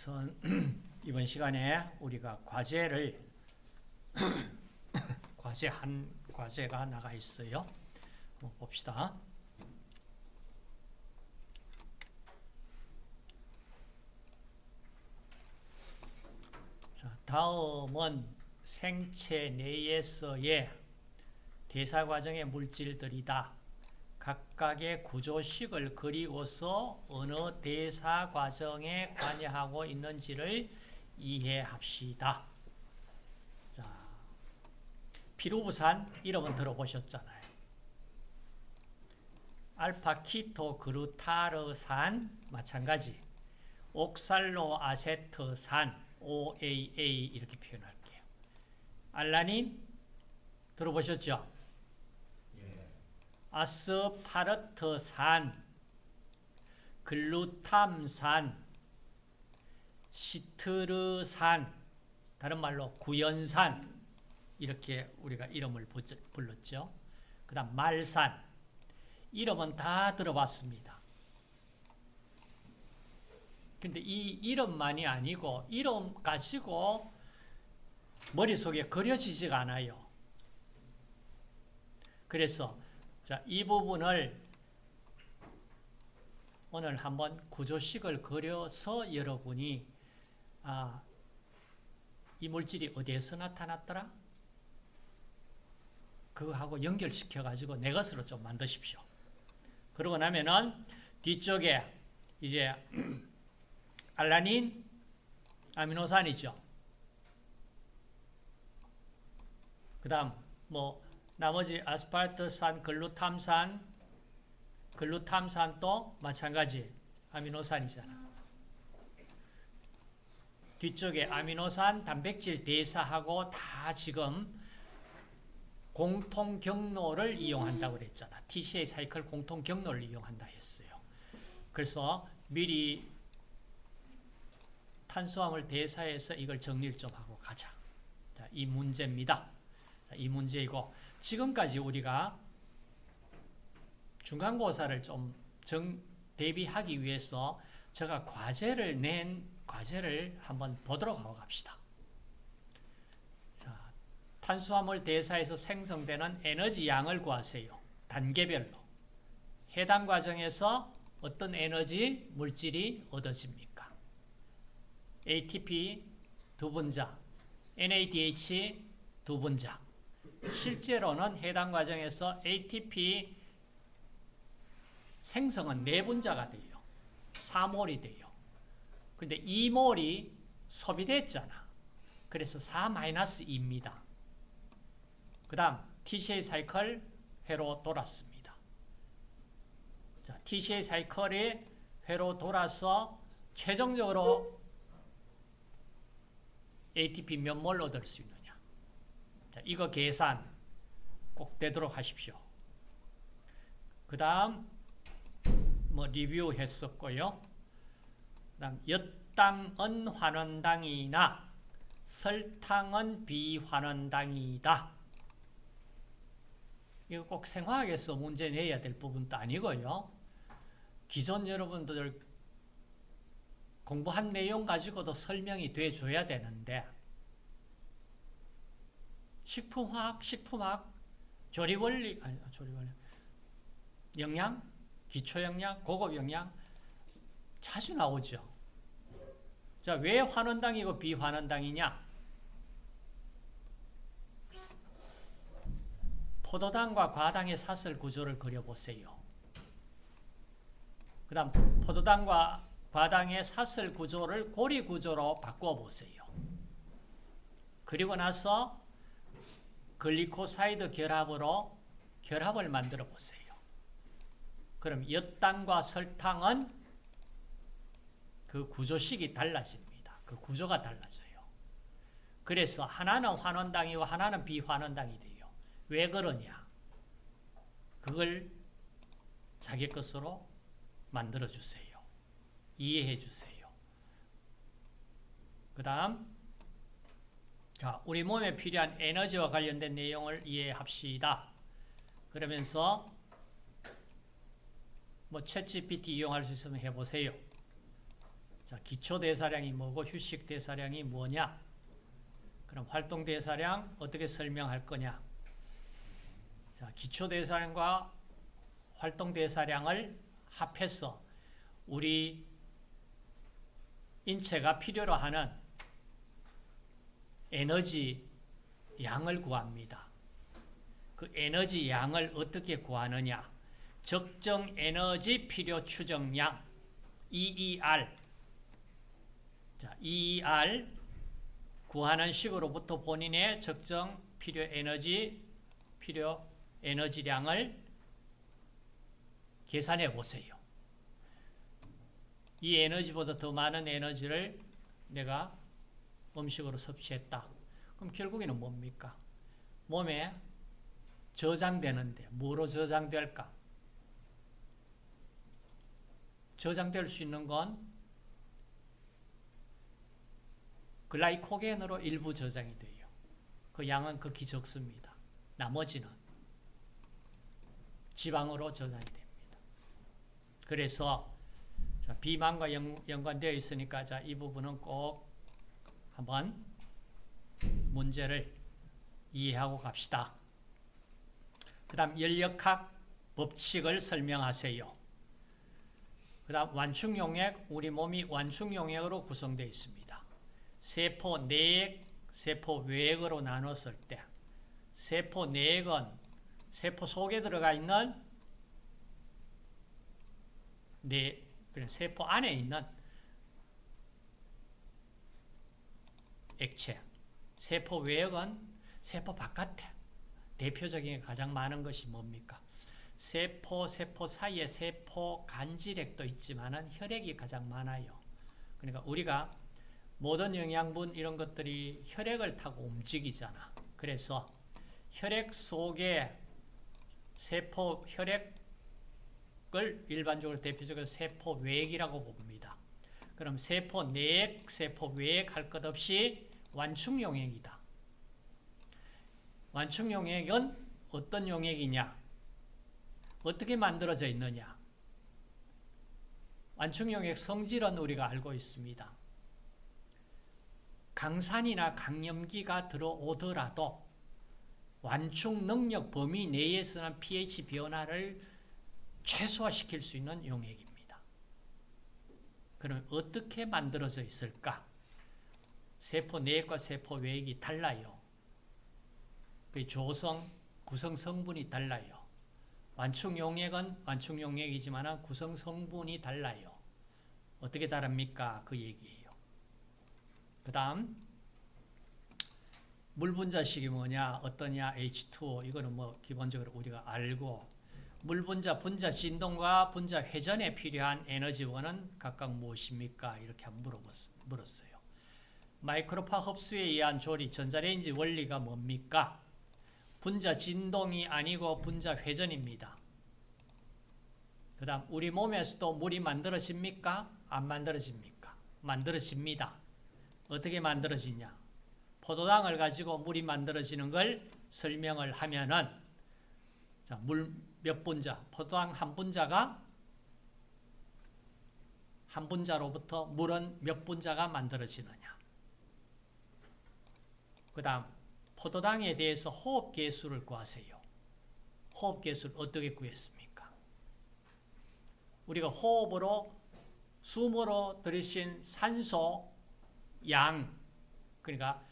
우선 이번 시간에 우리가 과제를 과제 한 과제가 나가 있어요. 한번 봅시다. 자, 다음은 생체 내에서의 대사 과정의 물질들이다. 각각의 구조식을 그리워서 어느 대사 과정에 관여하고 있는지를 이해합시다. 자, 피루부산 이름은 들어보셨잖아요. 알파 키토 그루타르산 마찬가지. 옥살로 아세트산 OAA 이렇게 표현할게요. 알라닌 들어보셨죠? 아스파르트산, 글루탐산, 시트르산, 다른 말로 구연산 이렇게 우리가 이름을 불렀죠. 그 다음 말산 이름은 다 들어봤습니다. 근데 이 이름만이 아니고 이름 가지고 머릿속에 그려지지가 않아요. 그래서 자, 이 부분을 오늘 한번 구조식을 그려서 여러분이 아, 이 물질이 어디에서 나타났더라? 그거하고 연결시켜 가지고 내 것으로 좀 만드십시오. 그러고 나면은 뒤쪽에 이제 알라닌 아미노산이죠. 그 다음 뭐 나머지 아스팔트산, 글루탐산, 글루탐산도 마찬가지 아미노산이잖아. 뒤쪽에 아미노산, 단백질 대사하고 다 지금 공통 경로를 이용한다고 그랬잖아. TCA 사이클 공통 경로를 이용한다 했어요. 그래서 미리 탄수화물 대사해서 이걸 정리를 좀 하고 가자. 자, 이 문제입니다. 자, 이 문제이고 지금까지 우리가 중간고사를 좀 정, 대비하기 위해서 제가 과제를 낸 과제를 한번 보도록 하고 갑시다. 자, 탄수화물 대사에서 생성되는 에너지 양을 구하세요. 단계별로. 해당 과정에서 어떤 에너지 물질이 얻어집니까? ATP 두 분자, NADH 두 분자. 실제로는 해당 과정에서 ATP 생성은 내분자가 돼요. 4몰이 돼요. 근데 2몰이 소비됐잖아. 그래서 4-2입니다. 그 다음 TCA 사이클 회로 돌았습니다. 자, TCA 사이클이 회로 돌아서 최종적으로 ATP 몇 몰 얻을 수. 자, 이거 계산 꼭 되도록 하십시오. 그 다음 뭐 리뷰 했었고요. 그 다음 엿당은 환원당이나 설탕은 비환원당이다. 이거 꼭 생화학에서 문제 내야 될 부분도 아니고요. 기존 여러분들 공부한 내용 가지고도 설명이 돼줘야 되는데 식품화학, 식품학, 조리원리, 아니, 조리원리, 영양, 기초영양, 고급영양 자주 나오죠. 자, 왜 환원당이고 비환원당이냐? 포도당과 과당의 사슬 구조를 그려보세요. 그 다음 포도당과 과당의 사슬 구조를 고리 구조로 바꿔보세요. 그리고 나서 글리코사이드 결합으로 결합을 만들어 보세요. 그럼 엿당과 설탕은 그 구조식이 달라집니다. 그 구조가 달라져요. 그래서 하나는 환원당이고 하나는 비환원당이 돼요. 왜 그러냐? 그걸 자기 것으로 만들어 주세요. 이해해 주세요. 그 다음 자, 우리 몸에 필요한 에너지와 관련된 내용을 이해합시다. 그러면서 뭐 챗GPT 이용할 수 있으면 해보세요. 자, 기초 대사량이 뭐고 휴식 대사량이 뭐냐? 그럼 활동 대사량 어떻게 설명할 거냐? 자, 기초 대사량과 활동 대사량을 합해서 우리 인체가 필요로 하는 에너지 양을 구합니다. 그 에너지 양을 어떻게 구하느냐? 적정 에너지 필요 추정량 EER 자, EER 구하는 식으로부터 본인의 적정 필요 에너지 필요 에너지량을 계산해 보세요. 이 에너지보다 더 많은 에너지를 내가 음식으로 섭취했다. 그럼 결국에는 뭡니까? 몸에 저장되는데 뭐로 저장될까? 저장될 수 있는 건 글라이코겐으로 일부 저장이 돼요. 그 양은 극히 적습니다. 나머지는 지방으로 저장이 됩니다. 그래서 자, 비만과 연, 연관되어 있으니까 자, 이 부분은 꼭 한번 문제를 이해하고 갑시다. 그 다음 연력학 법칙을 설명하세요. 그 다음 완충용액, 우리 몸이 완충용액으로 구성되어 있습니다. 세포 내액, 세포 외액으로 나눴을 때 세포 내액은 세포 속에 들어가 있는 내 세포 안에 있는 액체, 세포 외액은 세포 바깥에 대표적인 가장 많은 것이 뭡니까? 세포, 세포 사이에 세포 간질액도 있지만 혈액이 가장 많아요. 그러니까 우리가 모든 영양분 이런 것들이 혈액을 타고 움직이잖아. 그래서 혈액 속에 세포 혈액을 일반적으로 대표적으로 세포 외액이라고 봅니다. 그럼 세포 내액, 세포 외액 할 것 없이 완충 용액이다. 완충 용액은 어떤 용액이냐? 어떻게 만들어져 있느냐? 완충 용액 성질은 우리가 알고 있습니다. 강산이나 강염기가 들어오더라도 완충 능력 범위 내에서는 pH 변화를 최소화시킬 수 있는 용액입니다. 그럼 어떻게 만들어져 있을까? 세포 내액과 세포 외액이 달라요. 그 조성, 구성 성분이 달라요. 완충 용액은 완충 용액이지만 구성 성분이 달라요. 어떻게 다릅니까? 그 얘기예요. 그 다음 물 분자식이 뭐냐, 어떠냐, H2O 이거는 뭐 기본적으로 우리가 알고 물 분자, 분자 진동과 분자 회전에 필요한 에너지원은 각각 무엇입니까? 이렇게 한번 물었어요. 마이크로파 흡수에 의한 조리, 전자레인지 원리가 뭡니까? 분자 진동이 아니고 분자 회전입니다. 그 다음 우리 몸에서도 물이 만들어집니까? 안 만들어집니까? 만들어집니다. 어떻게 만들어지냐? 포도당을 가지고 물이 만들어지는 걸 설명을 하면은 물 몇 분자, 포도당 한 분자가 한 분자로부터 물은 몇 분자가 만들어지느냐. 그 다음 포도당에 대해서 호흡계수를 구하세요. 호흡계수를 어떻게 구했습니까? 우리가 호흡으로 숨으로 들이신 산소 양 그러니까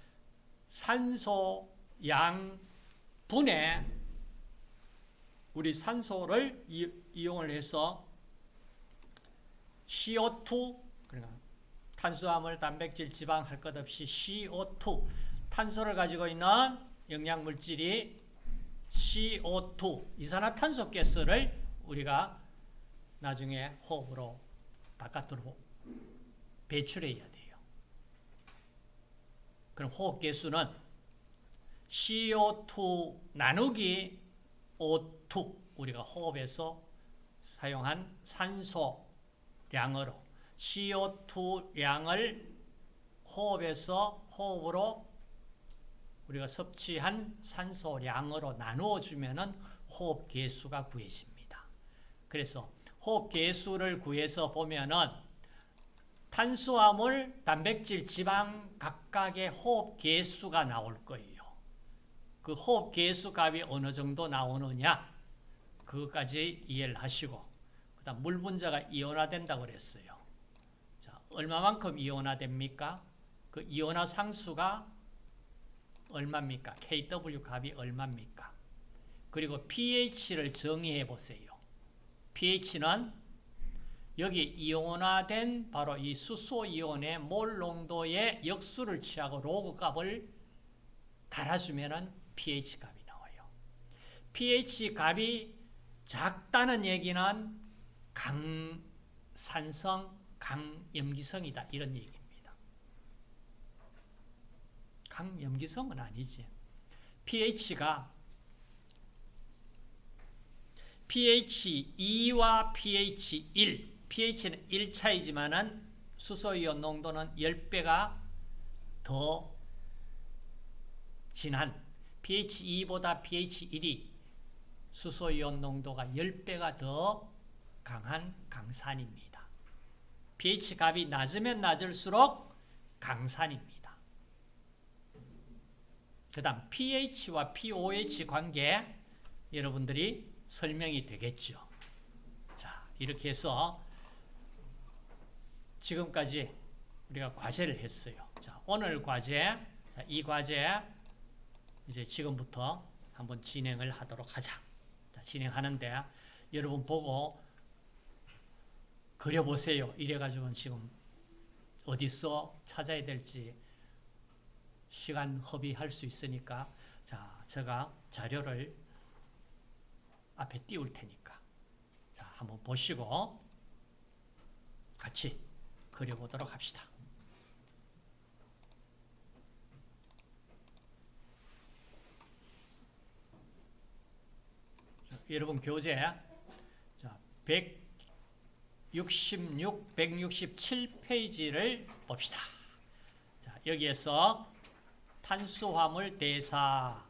산소 양 분에 우리 산소를 이 용을 해서 CO2 그러니까 탄수화물, 단백질, 지방 할 것 없이 CO2 탄소를 가지고 있는 영양 물질이 CO2 이산화탄소 가스를 우리가 나중에 호흡으로 바깥으로 배출해야 돼요. 그럼 호흡 개수는 CO2 나누기 O2 우리가 호흡에서 사용한 산소량으로 CO2 양을 호흡에서 호흡으로 우리가 섭취한 산소량으로 나누어 주면은 호흡 개수가 구해집니다. 그래서 호흡 개수를 구해서 보면은 탄수화물, 단백질, 지방 각각의 호흡 개수가 나올 거예요. 그 호흡 개수 값이 어느 정도 나오느냐 그것까지 이해를 하시고 그다음 물 분자가 이온화된다고 그랬어요. 자, 얼마만큼 이온화됩니까? 그 이온화 상수가 얼마입니까? KW 값이 얼마입니까? 그리고 pH를 정의해 보세요. pH는 여기 이온화된 바로 이 수소 이온의 몰 농도의 역수를 취하고 로그 값을 달아주면은 pH 값이 나와요. pH 값이 작다는 얘기는 강산성, 강염기성이다 이런 얘기 입니다. 강염기성은 아니지. pH가 pH 2와 pH 1, pH는 1 차이지만은 수소이온 농도는 10배가 더 진한 pH 2보다 pH 1이 수소이온 농도가 10배가 더 강한 강산입니다. pH 값이 낮으면 낮을수록 강산입니다. 그 다음 pH와 pOH 관계 여러분들이 설명이 되겠죠. 자, 이렇게 해서 지금까지 우리가 과제를 했어요. 자, 오늘 과제, 자, 이 과제 이제 지금부터 한번 진행을 하도록 하자. 자, 진행하는데 여러분 보고 그려보세요. 이래가지고는 지금 어디서 찾아야 될지 시간 허비할 수 있으니까 자, 제가 자료를 앞에 띄울 테니까 자, 한번 보시고 같이 그려보도록 합시다. 자, 여러분 교재 자, 166, 167페이지를 봅시다. 자, 여기에서 탄수화물 대사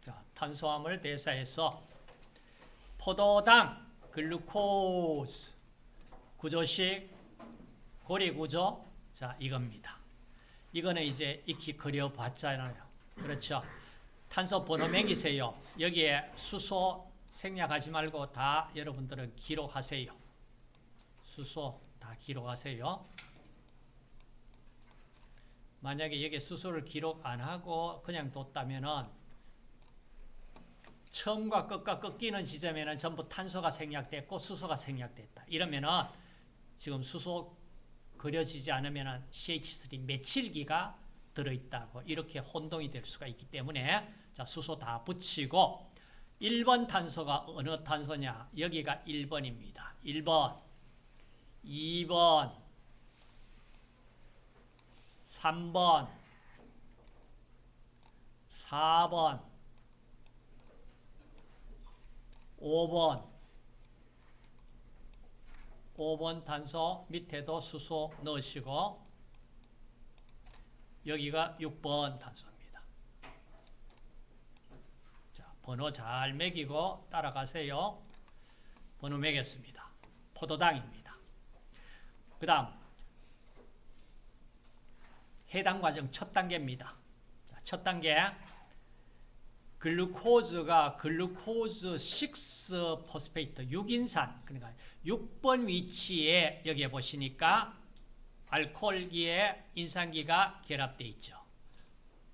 자, 탄수화물 대사에서 포도당, 글루코스, 구조식, 고리구조, 자 이겁니다. 이거는 이제 익히 그려봤잖아요. 그렇죠? 탄소 번호 매기세요. 여기에 수소 생략하지 말고 다 여러분들은 기록하세요. 수소 다 기록하세요. 만약에 여기 수소를 기록 안 하고 그냥 뒀다면은 처음과 끝과 꺾이는 지점에는 전부 탄소가 생략됐고 수소가 생략됐다. 이러면은 지금 수소 그려지지 않으면 CH3 메칠기가 들어있다고 이렇게 혼동이 될 수가 있기 때문에 자 수소 다 붙이고 1번 탄소가 어느 탄소냐 여기가 1번입니다. 1번 2번 3번 4번 5번 5번 탄소 밑에도 수소 넣으시고 여기가 6번 탄소입니다. 자, 번호 잘 매기고 따라가세요. 번호 매겼습니다. 포도당입니다. 그 다음 해당 과정 첫 단계입니다. 자, 첫 단계 glucose가 glucose 6 phosphate 6인산 그러니까 6번 위치에 여기에 보시니까 알코올기에 인산기가 결합되어 있죠.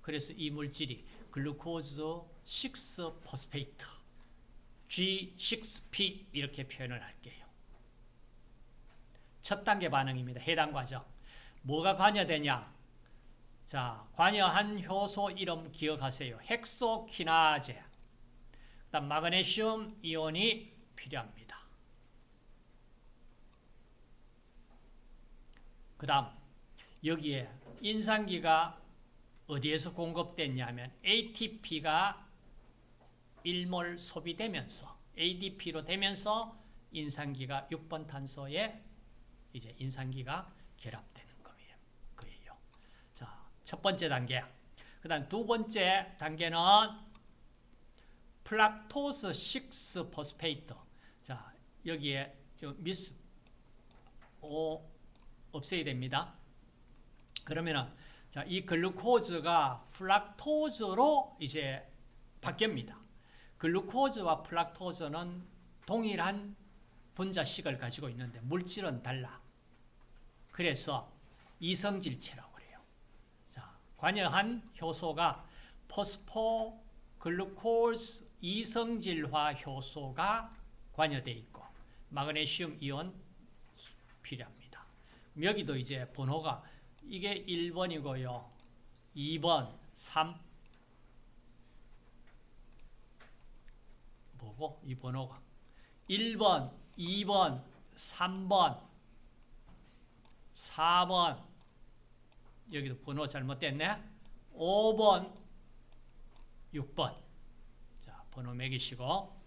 그래서 이 물질이 glucose 6 phosphate G6P 이렇게 표현을 할게요. 첫 단계 반응입니다. 해당 과정. 뭐가 관여되냐? 자, 관여한 효소 이름 기억하세요. 헥소키나제. 그다음 마그네슘 이온이 필요합니다. 그다음 여기에 인산기가 어디에서 공급됐냐면 ATP가 1몰 소비되면서 ADP로 되면서 인산기가 6번 탄소에 이제 인산기가 결합되는 거예요. 자, 첫 번째 단계. 그 다음 두 번째 단계는 fructose 6 phosphate. 자, 여기에 저 미스 오 없애야 됩니다. 그러면은 자, 이 glucose가 fructose로 이제 바뀝니다. 글루코즈와 플락토즈는 동일한 분자식을 가지고 있는데 물질은 달라. 그래서 이성질체라고 그래요. 자, 관여한 효소가 포스포 글루코즈 이성질화 효소가 관여되어 있고 마그네슘 이온 필요합니다. 여기도 이제 번호가 이게 1번이고요. 2번, 3 뭐고? 이 번호가 1번, 2번, 3번, 4번. 여기도 번호 잘못됐네. 5번, 6번. 자, 번호 매기시고.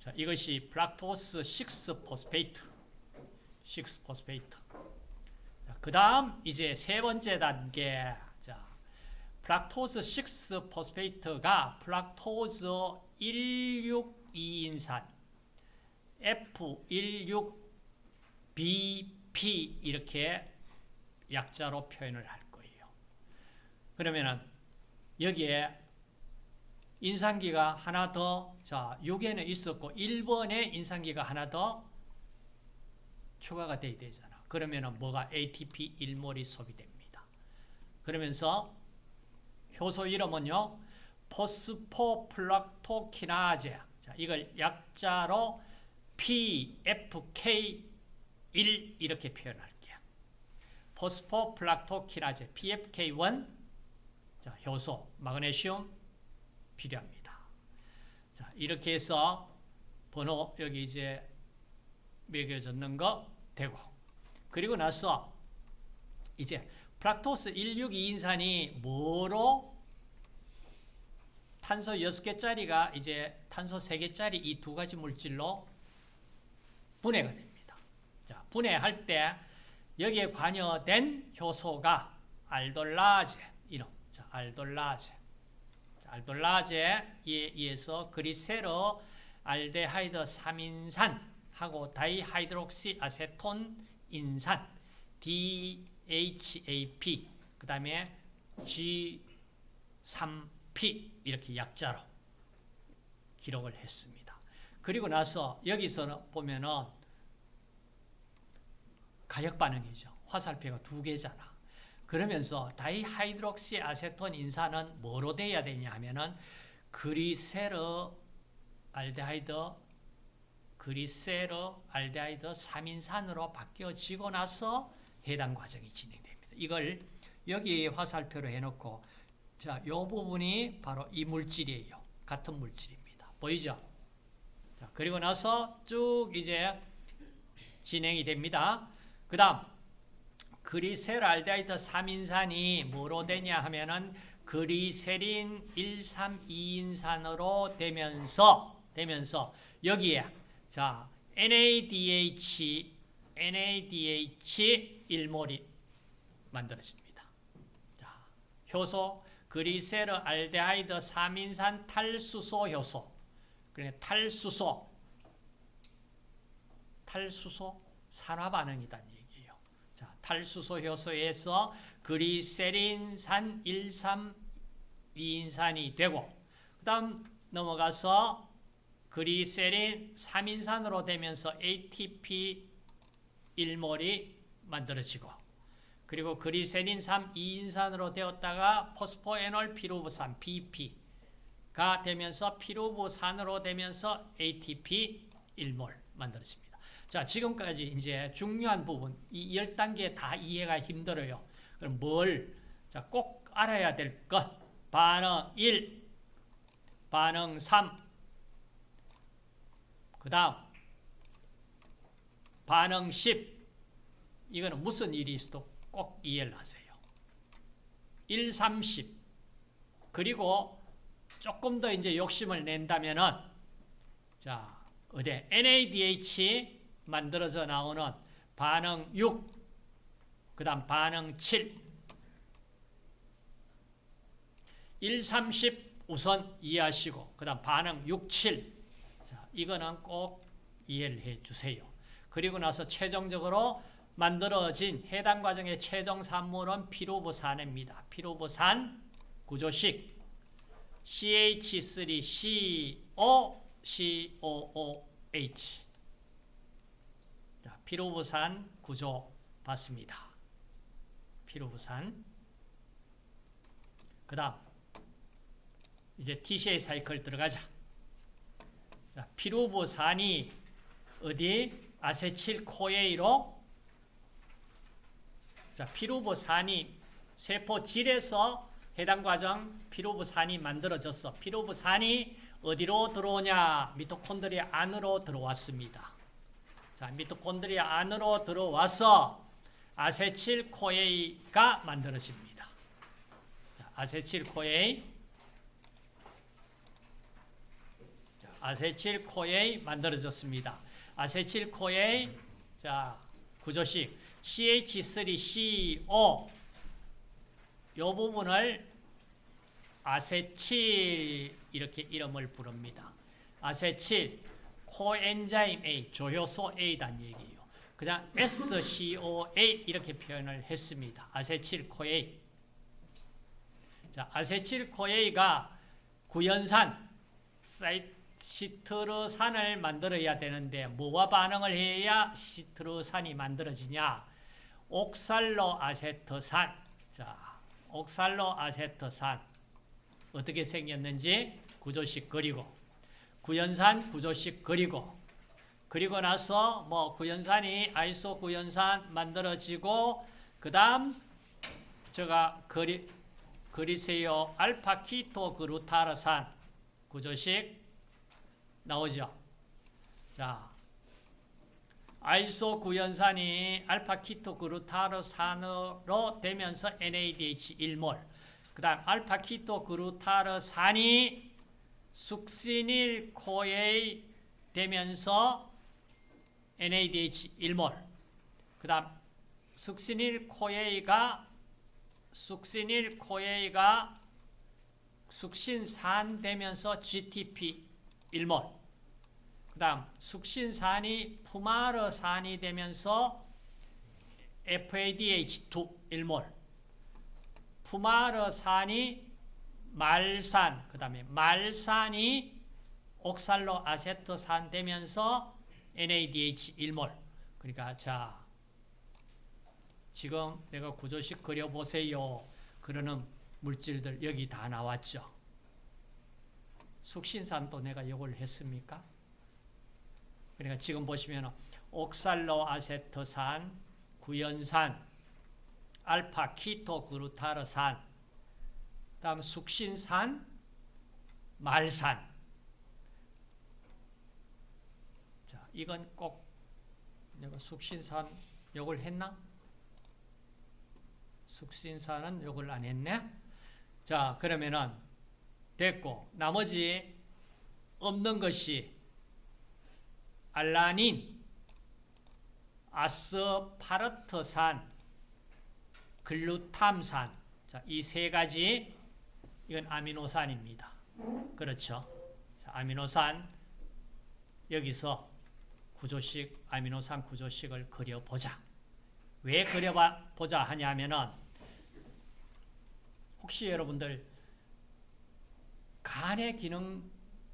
자, 이것이 fructose 6 phosphate 6 phosphate 그 다음 이제 세 번째 단계. 자, fructose 6 phosphate가 fructose 162인산 F16BP 이렇게 약자로 표현을 할 거예요. 그러면은 여기에 인산기가 하나 더, 자, 6에는 있었고 1번에 인산기가 하나 더 추가가 돼야 되잖아. 그러면은 뭐가 ATP 1몰이 소비됩니다. 그러면서 효소 이름은요. 포스포플락토키나제. 자, 이걸 약자로 PFK1 이렇게 표현할게요. 포스포플락토키나제 PFK1 자, 효소, 마그네슘 필요합니다. 자, 이렇게 해서 번호 여기 이제 매겨졌는 거 되고 그리고 나서 이제 플락토스 162인산이 뭐로 탄소 6개짜리가 이제 탄소 3개짜리 이 두 가지 물질로 분해가 됩니다. 자, 분해할 때 여기에 관여된 효소가 알돌라제 이름. 자, 알돌라제. 알돌라제에 의해서 글리세르알데하이드 3인산하고 다이하이드록시 아세톤 인산 DHAP 그 다음에 G3P 이렇게 약자로 기록을 했습니다. 그리고 나서 여기서 보면은 가역 반응이죠. 화살표가 두 개잖아. 그러면서 다이하이드록시 아세톤 인산은 뭐로 돼야 되냐 하면은 글리세르알데하이드 글리세르알데하이드 3인산으로 바뀌어지고 나서 해당 과정이 진행됩니다. 이걸 여기 화살표로 해놓고 자, 요 부분이 바로 이 물질이에요. 같은 물질입니다. 보이죠? 자, 그리고 나서 쭉 이제 진행이 됩니다. 그 다음 그리세랄데하이드 3인산이 뭐로 되냐 하면은 그리세린 132인산으로 되면서 되면서 여기에 자 NADH NADH 1몰이 만들어집니다. 자, 효소 그리세르 알데하이드 3인산 탈수소 효소. 그러니까 탈수소 탈수소 산화 반응이다는 얘기예요. 자, 탈수소 효소에서 그리세린산 132인산이 되고 그 다음 넘어가서 그리세린 3인산으로 되면서 ATP 1몰이 만들어지고 그리고 그리세린 3 2인산으로 되었다가 포스포에놀 피루브산 BP 가 되면서 피루브산으로 되면서 ATP 1몰 만들어집니다. 자, 지금까지 이제 중요한 부분 이 10단계 다 이해가 힘들어요. 그럼 뭘? 자, 꼭 알아야 될 것. 반응 1, 반응 3, 그 다음 반응 10 이거는 무슨 일이 있어도 꼭 이해를 하세요. 1, 30 그리고 조금 더 이제 욕심을 낸다면은 자 어디 NADH 만들어져 나오는 반응 6 그다음 반응 7 1, 30 우선 이해하시고 그다음 반응 6, 7. 자, 이거는 꼭 이해를 해 주세요. 그리고 나서 최종적으로 만들어진 해당 과정의 최종 산물은 피로부산입니다. 피로부산 구조식 CH3CO COOH 자, 피로부산 구조 봤습니다. 피로부산 그 다음 이제 TCA 사이클 들어가자. 자, 피로부산이 어디? 아세틸 CoA로 자, 피루브산이 세포질에서 해당 과정 피루브산이 만들어졌어. 피루브산이 어디로 들어오냐? 미토콘드리아 안으로 들어왔습니다. 자, 미토콘드리아 안으로 들어와서 아세틸 CoA가 만들어집니다. 자, 아세틸 CoA 아세틸 CoA 만들어졌습니다. 아세틸 CoA 자 구조식 CH3CO 요 부분을 아세틸 이렇게 이름을 부릅니다. 아세틸 coenzyme A 조효소 A란 얘기예요. 그냥 SCoA 이렇게 표현을 했습니다. 아세틸 CoA 자 아세틸 코에이가 구연산 시트르산을 만들어야 되는데 뭐와 반응을 해야 시트르산이 만들어지냐? 옥살로 아세트산. 자, 옥살로 아세트산 어떻게 생겼는지 구조식 그리고 구연산 구조식 그리고 그리고 나서 뭐 구연산이 아이소 구연산 만들어지고 그 다음 제가 그리 그리세요 알파 케토글루타르산 구조식 나오죠. 자, 아이소 구연산이 알파 케토글루타르산으로 되면서 NADH 1몰. 그 다음 알파 케토글루타르산이 숙시닐 CoA 되면서 NADH 1몰. 그 다음 succinyl CoA가 succinyl CoA가 숙신산 되면서 GTP 1몰. 그 다음 숙신산이 푸마르산이 되면서 FADH2 1몰. 푸마르산이 말산, 그 다음에 말산이 옥살로 아세트산 되면서 NADH 1몰. 그러니까 자 지금 내가 구조식 그려보세요. 그러는 물질들 여기 다 나왔죠. 숙신산도 내가 이걸 했습니까? 그러니까 지금 보시면 옥살로 아세트산, 구연산, 알파 키토 그루타르산, 다음 숙신산, 말산. 자, 이건 꼭 내가 숙신산 요걸 했나? 숙신산은 요걸 안 했네. 자, 그러면은 됐고 나머지 없는 것이 알라닌, 아스파르트산, 글루탐산 이 세 가지 이건 아미노산입니다. 그렇죠. 자, 아미노산 여기서 구조식 아미노산 구조식을 그려보자. 왜 그려보자 하냐면은 혹시 여러분들 간의 기능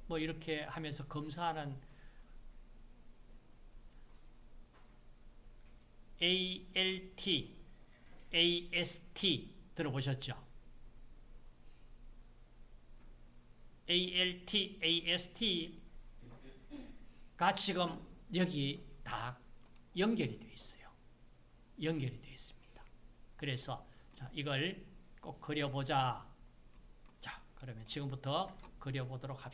뭐 이렇게 하면서 검사하는 ALT, AST 들어보셨죠? ALT, AST가 지금 여기 다 연결이 되어 있어요. 연결이 되어 있습니다. 그래서 자, 이걸 꼭 그려보자. 자, 그러면 지금부터 그려보도록 합시다.